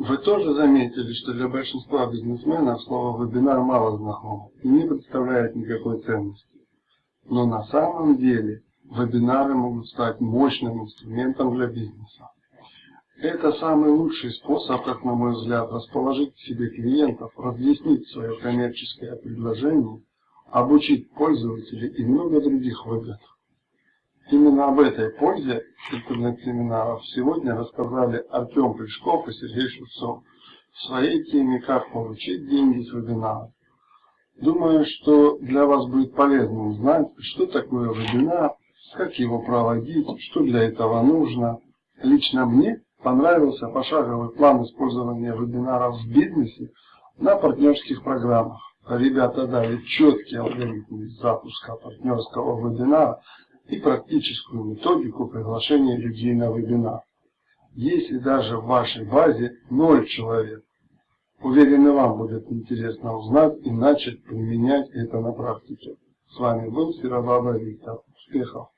Вы тоже заметили, что для большинства бизнесменов слово «вебинар» мало знакомо и не представляет никакой ценности. Но на самом деле вебинары могут стать мощным инструментом для бизнеса. Это самый лучший способ, как на мой взгляд, расположить к себе клиентов, разъяснить свое коммерческое предложение, обучить пользователей и много других выгод. Именно об этой пользе интернет-семинаров сегодня рассказали Артем Плешков и Сергей Шевцов в своей теме «Как получить деньги с вебинара». Думаю, что для вас будет полезно узнать, что такое вебинар, как его проводить, что для этого нужно. Лично мне понравился пошаговый план использования вебинаров в бизнесе на партнерских программах. Ребята дали четкий алгоритм запуска партнерского вебинара и практическую методику приглашения людей на вебинар. Если даже в вашей базе 0 человек, уверен вам будет интересно узнать и начать применять это на практике. С вами был Серобаба Виктор. Успехов!